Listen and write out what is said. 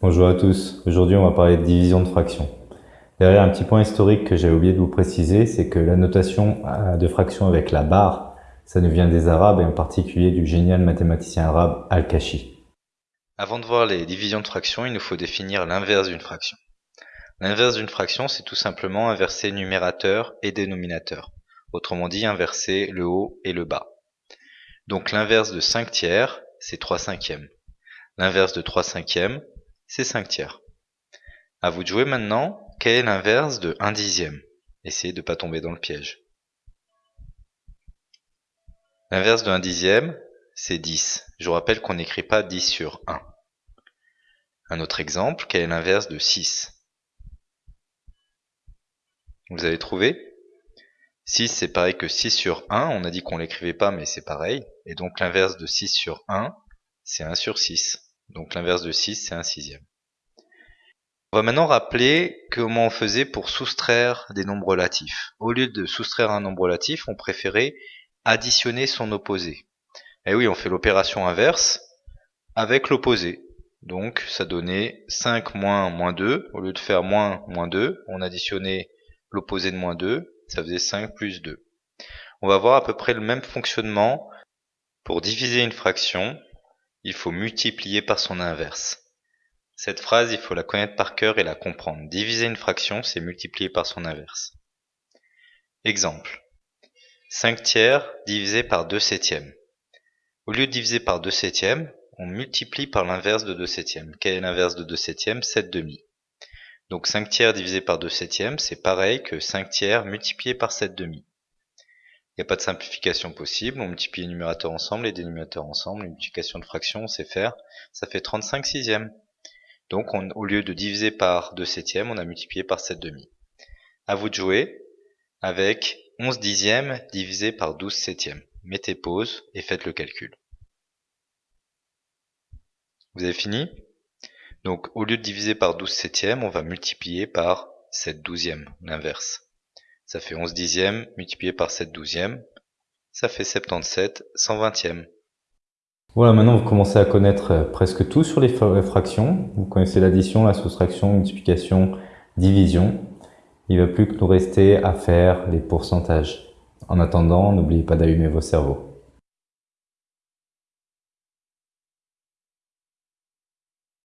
Bonjour à tous, aujourd'hui on va parler de division de fractions. Derrière un petit point historique que j'ai oublié de vous préciser, c'est que la notation euh, de fraction avec la barre, ça nous vient des arabes et en particulier du génial mathématicien arabe Al-Kashi. Avant de voir les divisions de fractions, il nous faut définir l'inverse d'une fraction. L'inverse d'une fraction, c'est tout simplement inverser numérateur et dénominateur. Autrement dit, inverser le haut et le bas. Donc l'inverse de 5 tiers, c'est 3 cinquièmes. L'inverse de 3 cinquièmes, c'est 5 tiers. À vous de jouer maintenant, quel est l'inverse de 1 dixième? Essayez de ne pas tomber dans le piège. L'inverse de 1 dixième, c'est 10. Je vous rappelle qu'on n'écrit pas 10 sur 1. Un autre exemple, quel est l'inverse de 6 Vous avez trouvé? 6 c'est pareil que 6 sur 1, on a dit qu'on l'écrivait pas mais c'est pareil. Et donc l'inverse de 6 sur 1, c'est 1 sur 6. Donc l'inverse de 6, c'est un sixième. On va maintenant rappeler comment on faisait pour soustraire des nombres relatifs. Au lieu de soustraire un nombre relatif, on préférait additionner son opposé. Et eh oui, on fait l'opération inverse avec l'opposé. Donc ça donnait 5 moins moins 2. Au lieu de faire moins moins 2, on additionnait l'opposé de moins 2. Ça faisait 5 plus 2. On va voir à peu près le même fonctionnement pour diviser une fraction il faut multiplier par son inverse. Cette phrase, il faut la connaître par cœur et la comprendre. Diviser une fraction, c'est multiplier par son inverse. Exemple. 5 tiers divisé par 2 septièmes. Au lieu de diviser par 2 septièmes, on multiplie par l'inverse de 2 septièmes. Quel est l'inverse de 2 septièmes? 7 demi. Donc 5 tiers divisé par 2 septièmes, c'est pareil que 5 tiers multiplié par 7 demi. Il n'y a pas de simplification possible, on multiplie les numérateurs ensemble, les dénominateurs ensemble, une multiplication de fractions, on sait faire, ça fait 35 sixièmes. Donc au lieu de diviser par 2 septièmes, on a multiplié par 7 demi. À vous de jouer avec 11 dixièmes divisé par 12 septièmes. Mettez pause et faites le calcul. Vous avez fini? Donc au lieu de diviser par 12 septièmes, on va multiplier par 7 douzièmes, l'inverse. Ça fait 11 dixièmes multiplié par 7 douzièmes. Ça fait 77 120e. Voilà, maintenant vous commencez à connaître euh, presque tout sur les fractions. Vous connaissez l'addition, la soustraction, multiplication, division. Il ne va plus que nous rester à faire les pourcentages. En attendant, n'oubliez pas d'allumer vos cerveaux.